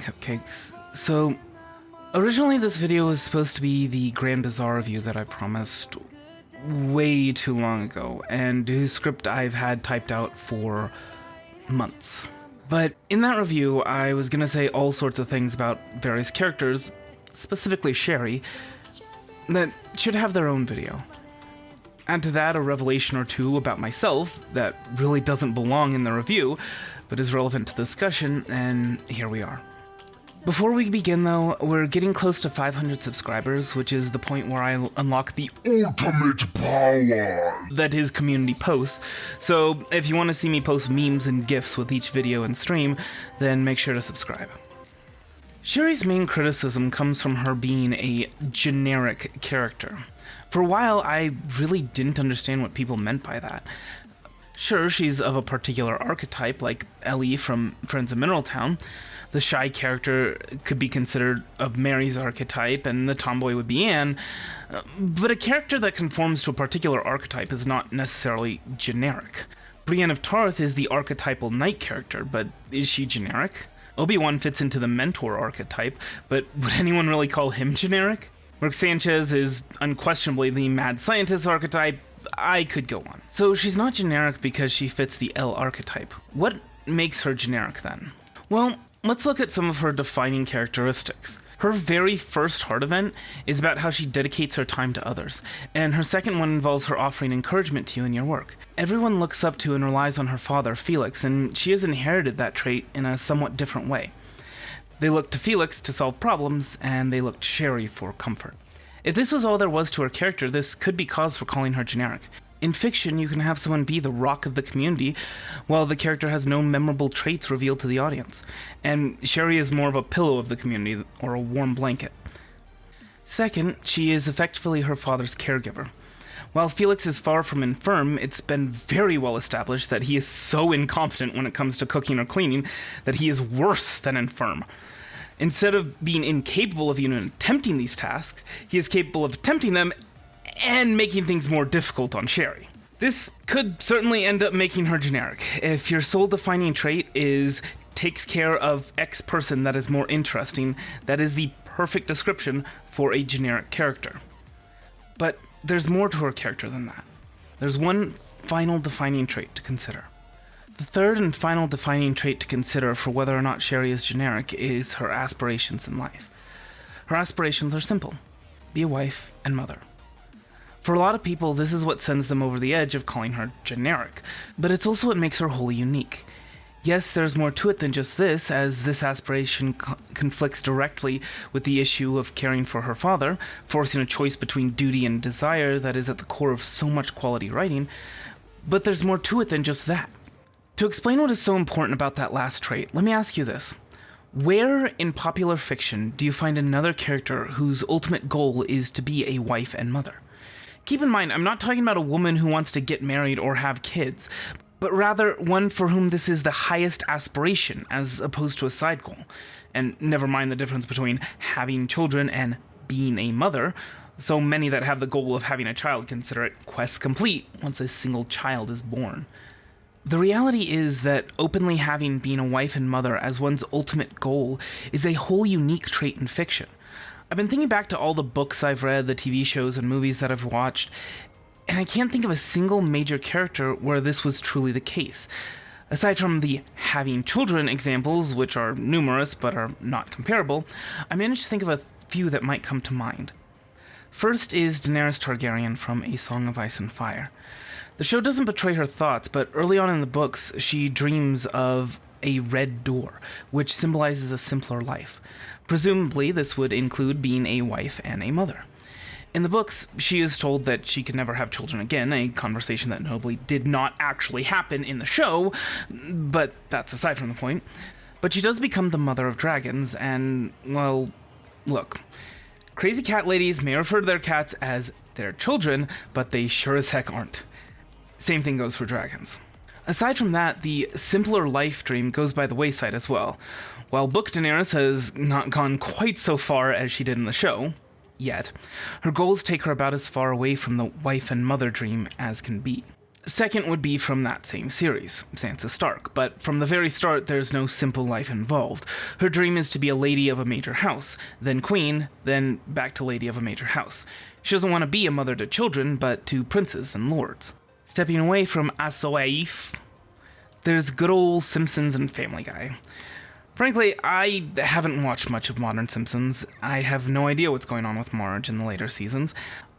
Cupcakes. So, originally this video was supposed to be the Grand Bazaar review that I promised way too long ago, and whose script I've had typed out for months. But in that review, I was gonna say all sorts of things about various characters, specifically Sherry, that should have their own video. Add to that a revelation or two about myself that really doesn't belong in the review, but is relevant to the discussion, and here we are. Before we begin, though, we're getting close to 500 subscribers, which is the point where I unlock the ultimate power that is community posts. So if you want to see me post memes and GIFs with each video and stream, then make sure to subscribe. Sherry's main criticism comes from her being a generic character. For a while, I really didn't understand what people meant by that. Sure, she's of a particular archetype, like Ellie from Friends of Mineral Town. The shy character could be considered of Mary's archetype, and the tomboy would be Anne. Uh, but a character that conforms to a particular archetype is not necessarily generic. Brienne of Tarth is the archetypal knight character, but is she generic? Obi-Wan fits into the mentor archetype, but would anyone really call him generic? Rick Sanchez is unquestionably the mad scientist archetype. I could go on. So she's not generic because she fits the Ellie archetype. What makes her generic then? Well, let's look at some of her defining characteristics. Her very first heart event is about how she dedicates her time to others, and her second one involves her offering encouragement to you in your work. Everyone looks up to and relies on her father, Felix, and she has inherited that trait in a somewhat different way. They look to Felix to solve problems, and they look to Sherry for comfort. If this was all there was to her character, this could be cause for calling her generic. In fiction, you can have someone be the rock of the community, while the character has no memorable traits revealed to the audience. And Sherry is more of a pillow of the community, or a warm blanket. Second, she is effectively her father's caregiver. While Felix is far from infirm, it's been very well established that he is so incompetent when it comes to cooking or cleaning that he is worse than infirm. Instead of being incapable of even attempting these tasks, he is capable of attempting them and making things more difficult on Sherry. This could certainly end up making her generic. If your sole defining trait is takes care of X person that is more interesting, that is the perfect description for a generic character. But there's more to her character than that. There's one final defining trait to consider. The third and final defining trait to consider for whether or not Sherry is generic is her aspirations in life. Her aspirations are simple be a wife and mother. For a lot of people, this is what sends them over the edge of calling her generic, but it's also what makes her wholly unique. Yes, there's more to it than just this, as this aspiration co conflicts directly with the issue of caring for her father, forcing a choice between duty and desire that is at the core of so much quality writing. But there's more to it than just that. To explain what is so important about that last trait, let me ask you this. Where in popular fiction do you find another character whose ultimate goal is to be a wife and mother? Keep in mind, I'm not talking about a woman who wants to get married or have kids, but rather one for whom this is the highest aspiration as opposed to a side goal. And never mind the difference between having children and being a mother. So many that have the goal of having a child consider it quest complete once a single child is born. The reality is that openly having being a wife and mother as one's ultimate goal is a whole unique trait in fiction. I've been thinking back to all the books I've read, the TV shows and movies that I've watched, and I can't think of a single major character where this was truly the case. Aside from the having children examples, which are numerous but are not comparable, I managed to think of a few that might come to mind. First is Daenerys Targaryen from A Song of Ice and Fire. The show doesn't betray her thoughts, but early on in the books, she dreams of a red door, which symbolizes a simpler life. Presumably, this would include being a wife and a mother. In the books, she is told that she can never have children again, a conversation that notably did not actually happen in the show, but that's aside from the point. But she does become the mother of dragons, and, well, look. Crazy cat ladies may refer to their cats as their children, but they sure as heck aren't. Same thing goes for dragons. Aside from that, the simpler life dream goes by the wayside as well. While Book Daenerys has not gone quite so far as she did in the show, yet, her goals take her about as far away from the wife and mother dream as can be. Second would be from that same series, Sansa Stark, but from the very start, there's no simple life involved. Her dream is to be a lady of a major house, then queen, then back to lady of a major house. She doesn't want to be a mother to children, but to princes and lords. Stepping away from ASOIAF, there's good old Simpsons and Family Guy. Frankly, I haven't watched much of modern Simpsons. I have no idea what's going on with Marge in the later seasons.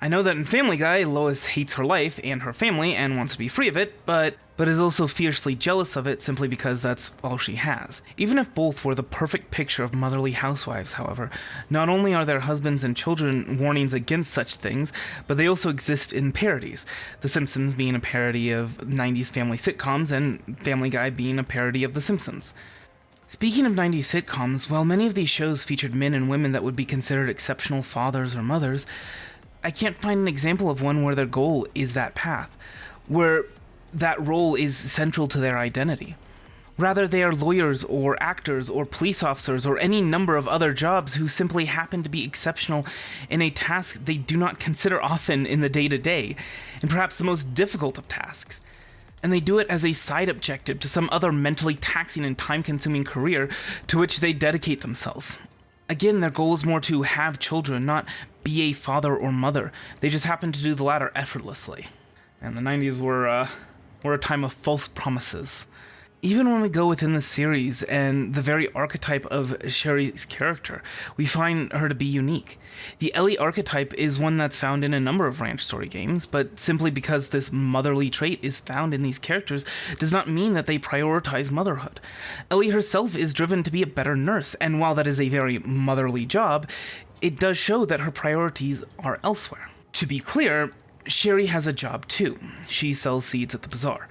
I know that in Family Guy, Lois hates her life and her family and wants to be free of it, but but is also fiercely jealous of it simply because that's all she has. Even if both were the perfect picture of motherly housewives, however, not only are their husbands and children warnings against such things, but they also exist in parodies. The Simpsons being a parody of 90s family sitcoms and Family Guy being a parody of The Simpsons. Speaking of 90s sitcoms, while many of these shows featured men and women that would be considered exceptional fathers or mothers, I can't find an example of one where their goal is that path, where that role is central to their identity. Rather, they are lawyers or actors or police officers or any number of other jobs who simply happen to be exceptional in a task they do not consider often in the day to day, and perhaps the most difficult of tasks. And they do it as a side objective to some other mentally taxing and time consuming career to which they dedicate themselves. Again, their goal is more to have children, not be a father or mother. They just happen to do the latter effortlessly. And the 90s were, uh, were a time of false promises. Even when we go within the series and the very archetype of Sherry's character, we find her to be unique. The Ellie archetype is one that's found in a number of Ranch Story games, but simply because this motherly trait is found in these characters does not mean that they prioritize motherhood. Ellie herself is driven to be a better nurse, and while that is a very motherly job, it does show that her priorities are elsewhere. To be clear, Sherry has a job too. She sells seeds at the bazaar.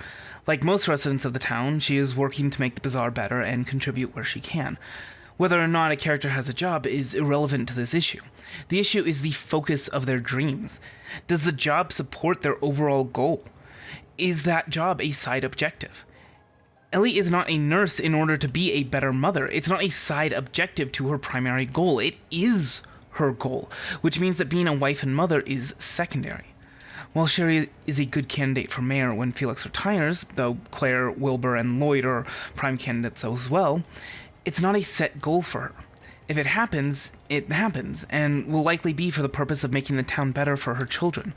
Like most residents of the town, she is working to make the bazaar better and contribute where she can. Whether or not a character has a job is irrelevant to this issue. The issue is the focus of their dreams. Does the job support their overall goal? Is that job a side objective? Ellie is not a nurse in order to be a better mother. It's not a side objective to her primary goal. It is her goal, which means that being a wife and mother is secondary. While Sherry is a good candidate for mayor when Felix retires, though Claire, Wilbur, and Lloyd are prime candidates as well, it's not a set goal for her. If it happens, it happens, and will likely be for the purpose of making the town better for her children,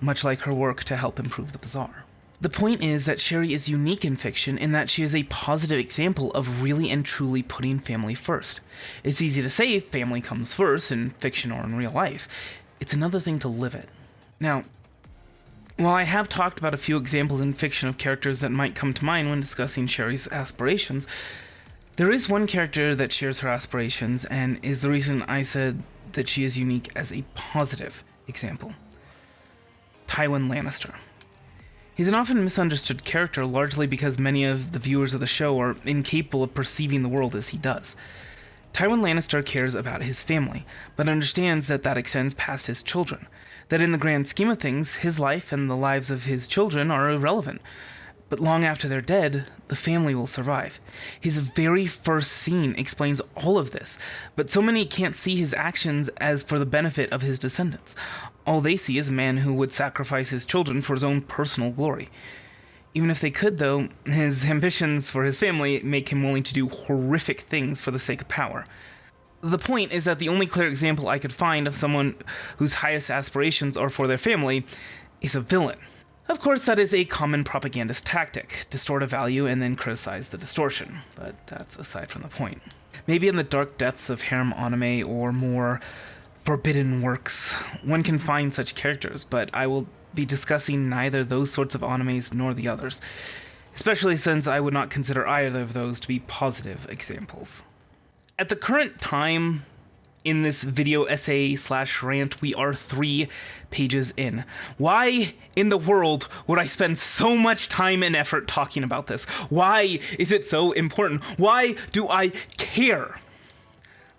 much like her work to help improve the bazaar. The point is that Sherry is unique in fiction in that she is a positive example of really and truly putting family first. It's easy to say family comes first in fiction or in real life. It's another thing to live it. Now, while I have talked about a few examples in fiction of characters that might come to mind when discussing Sherry's aspirations, there is one character that shares her aspirations and is the reason I said that she is unique as a positive example. Tywin Lannister. He's an often misunderstood character largely because many of the viewers of the show are incapable of perceiving the world as he does. Tywin Lannister cares about his family, but understands that that extends past his children, that in the grand scheme of things, his life and the lives of his children are irrelevant. But long after they're dead, the family will survive. His very first scene explains all of this, but so many can't see his actions as for the benefit of his descendants. All they see is a man who would sacrifice his children for his own personal glory. Even if they could, though, his ambitions for his family make him willing to do horrific things for the sake of power. The point is that the only clear example I could find of someone whose highest aspirations are for their family is a villain. Of course, that is a common propagandist tactic distort a value and then criticize the distortion, but that's aside from the point. Maybe in the dark depths of harem anime or more forbidden works, one can find such characters, but I will be discussing neither those sorts of animes nor the others, especially since I would not consider either of those to be positive examples. At the current time, in this video essay slash rant, we are three pages in. Why in the world would I spend so much time and effort talking about this? Why is it so important? Why do I care?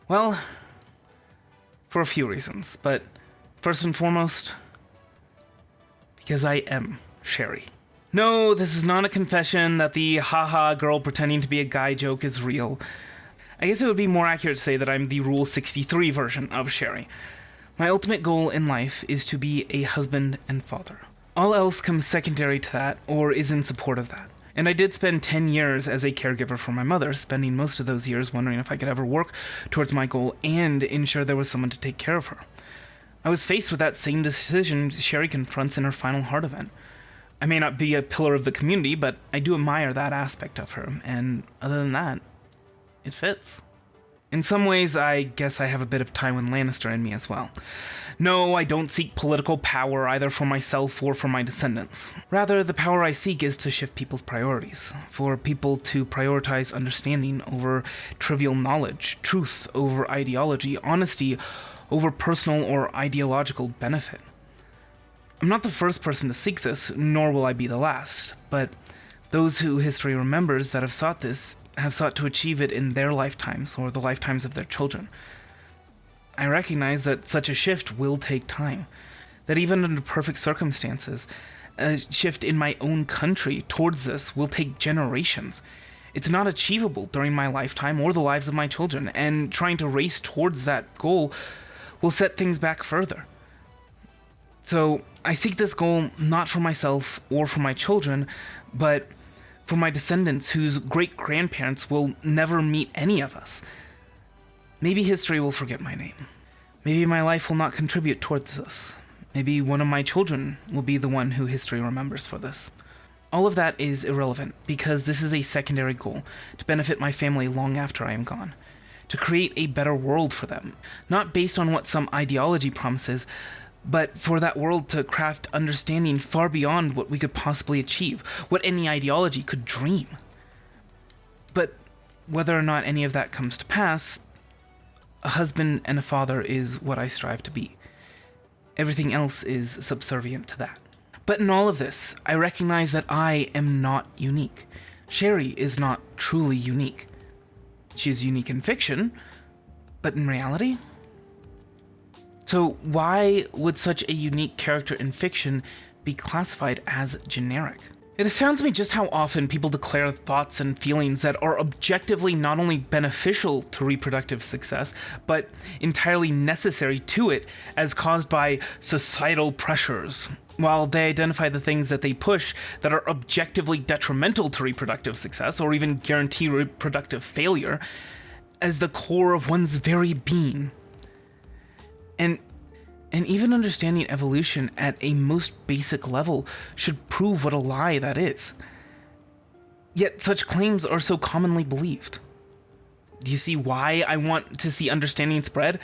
Well, for a few reasons, but first and foremost, because I am Sherry. No, this is not a confession that the haha girl pretending to be a guy joke is real. I guess it would be more accurate to say that I'm the Rule 63 version of Sherry. My ultimate goal in life is to be a husband and father. All else comes secondary to that or is in support of that. And I did spend 10 years as a caregiver for my mother, spending most of those years wondering if I could ever work towards my goal and ensure there was someone to take care of her. I was faced with that same decision Sherry confronts in her final heart event. I may not be a pillar of the community, but I do admire that aspect of her, and other than that, it fits. In some ways, I guess I have a bit of Tywin Lannister in me as well. No, I don't seek political power either for myself or for my descendants. Rather, the power I seek is to shift people's priorities, for people to prioritize understanding over trivial knowledge, truth over ideology, honesty over personal or ideological benefit. I'm not the first person to seek this, nor will I be the last, but those who history remembers that have sought this have sought to achieve it in their lifetimes or the lifetimes of their children. I recognize that such a shift will take time, that even under perfect circumstances, a shift in my own country towards this will take generations. It's not achievable during my lifetime or the lives of my children, and trying to race towards that goal will set things back further. So, I seek this goal not for myself or for my children, but for my descendants whose great grandparents will never meet any of us. Maybe history will forget my name. Maybe my life will not contribute towards this. Maybe one of my children will be the one who history remembers for this. All of that is irrelevant because this is a secondary goal to benefit my family long after I am gone. To create a better world for them, not based on what some ideology promises, but for that world to craft understanding far beyond what we could possibly achieve, what any ideology could dream. But whether or not any of that comes to pass, a husband and a father is what I strive to be. Everything else is subservient to that. But in all of this, I recognize that I am not unique. Sherry is not truly unique. She is unique in fiction, but in reality? So why would such a unique character in fiction be classified as generic? It astounds me just how often people declare thoughts and feelings that are objectively not only beneficial to reproductive success, but entirely necessary to it as caused by societal pressures, while they identify the things that they push that are objectively detrimental to reproductive success or even guarantee reproductive failure as the core of one's very being. And and even understanding evolution at a most basic level should prove what a lie that is. Yet such claims are so commonly believed. Do you see why I want to see understanding spread?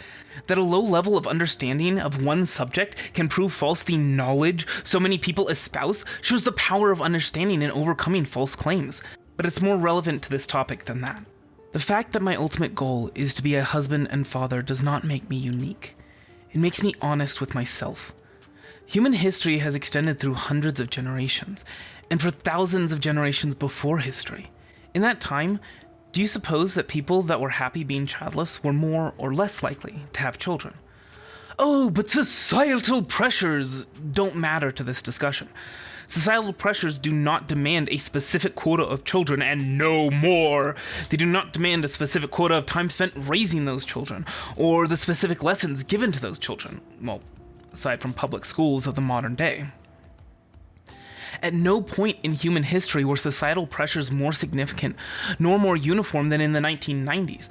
That a low level of understanding of one subject can prove false the knowledge so many people espouse shows the power of understanding in overcoming false claims. But it's more relevant to this topic than that. The fact that my ultimate goal is to be a husband and father does not make me unique. It makes me honest with myself. Human history has extended through hundreds of generations, and for thousands of generations before history. In that time, do you suppose that people that were happy being childless were more or less likely to have children? Oh, but societal pressures don't matter to this discussion. Societal pressures do not demand a specific quota of children and no more. They do not demand a specific quota of time spent raising those children, or the specific lessons given to those children. Well, aside from public schools of the modern day. At no point in human history were societal pressures more significant nor more uniform than in the 1990s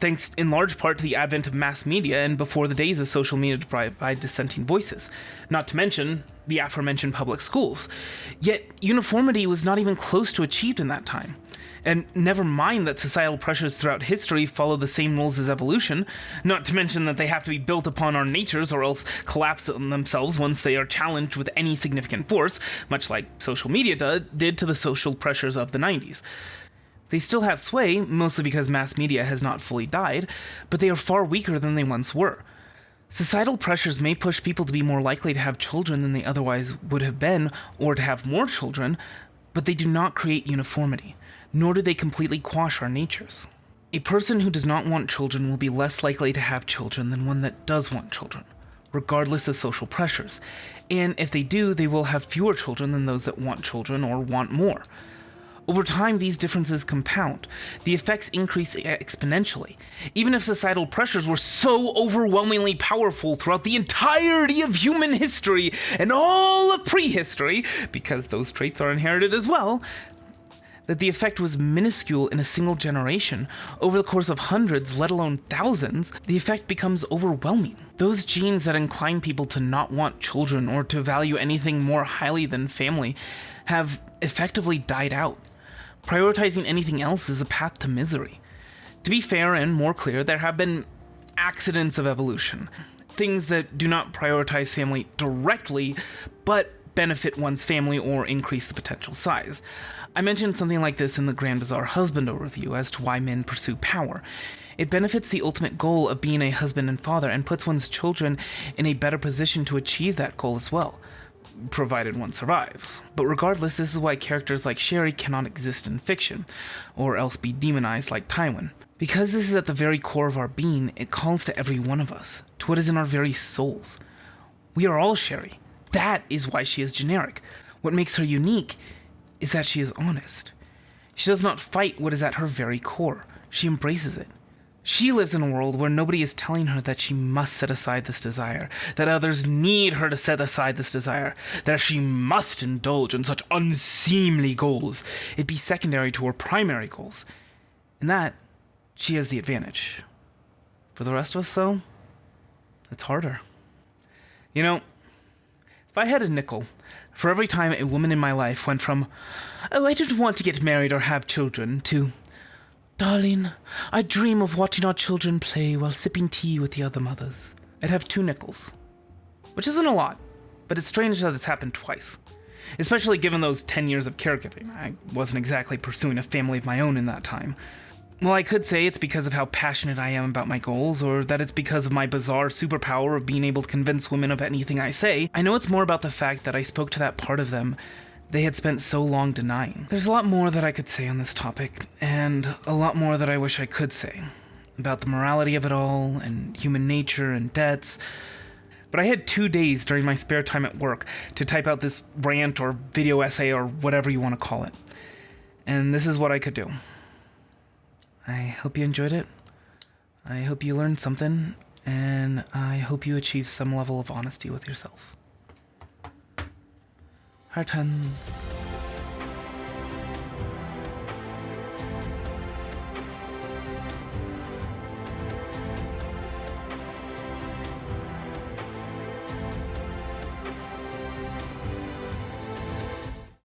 thanks in large part to the advent of mass media and before the days of social media to provide dissenting voices, not to mention the aforementioned public schools. Yet uniformity was not even close to achieved in that time. And never mind that societal pressures throughout history follow the same rules as evolution, not to mention that they have to be built upon our natures or else collapse on themselves once they are challenged with any significant force, much like social media did to the social pressures of the 90s. They still have sway, mostly because mass media has not fully died, but they are far weaker than they once were. Societal pressures may push people to be more likely to have children than they otherwise would have been, or to have more children, but they do not create uniformity, nor do they completely quash our natures. A person who does not want children will be less likely to have children than one that does want children, regardless of social pressures, and if they do, they will have fewer children than those that want children or want more. Over time, these differences compound. The effects increase exponentially. Even if societal pressures were so overwhelmingly powerful throughout the entirety of human history and all of prehistory, because those traits are inherited as well, that the effect was minuscule in a single generation, over the course of hundreds, let alone thousands, the effect becomes overwhelming. Those genes that incline people to not want children or to value anything more highly than family have effectively died out. Prioritizing anything else is a path to misery. To be fair and more clear, there have been accidents of evolution. Things that do not prioritize family directly, but benefit one's family or increase the potential size. I mentioned something like this in the Grand Bazaar Husband overview as to why men pursue power. It benefits the ultimate goal of being a husband and father and puts one's children in a better position to achieve that goal as well provided one survives. But regardless, this is why characters like Sherry cannot exist in fiction, or else be demonized like Tywin. Because this is at the very core of our being, it calls to every one of us, to what is in our very souls. We are all Sherry. That is why she is generic. What makes her unique is that she is honest. She does not fight what is at her very core, she embraces it. She lives in a world where nobody is telling her that she must set aside this desire, that others need her to set aside this desire, that she must indulge in such unseemly goals, it be secondary to her primary goals. In that, she has the advantage. For the rest of us, though, it's harder. You know, if I had a nickel for every time a woman in my life went from, oh, I don't want to get married or have children, to, Darling, I dream of watching our children play while sipping tea with the other mothers. I'd have two nickels. Which isn't a lot, but it's strange that it's happened twice. Especially given those 10 years of caregiving. I wasn't exactly pursuing a family of my own in that time. Well, I could say it's because of how passionate I am about my goals, or that it's because of my bizarre superpower of being able to convince women of anything I say. I know it's more about the fact that I spoke to that part of them they had spent so long denying. There's a lot more that I could say on this topic, and a lot more that I wish I could say about the morality of it all, and human nature and debts. But I had two days during my spare time at work to type out this rant or video essay or whatever you want to call it. And this is what I could do. I hope you enjoyed it. I hope you learned something, and I hope you achieve some level of honesty with yourself. Heart hands.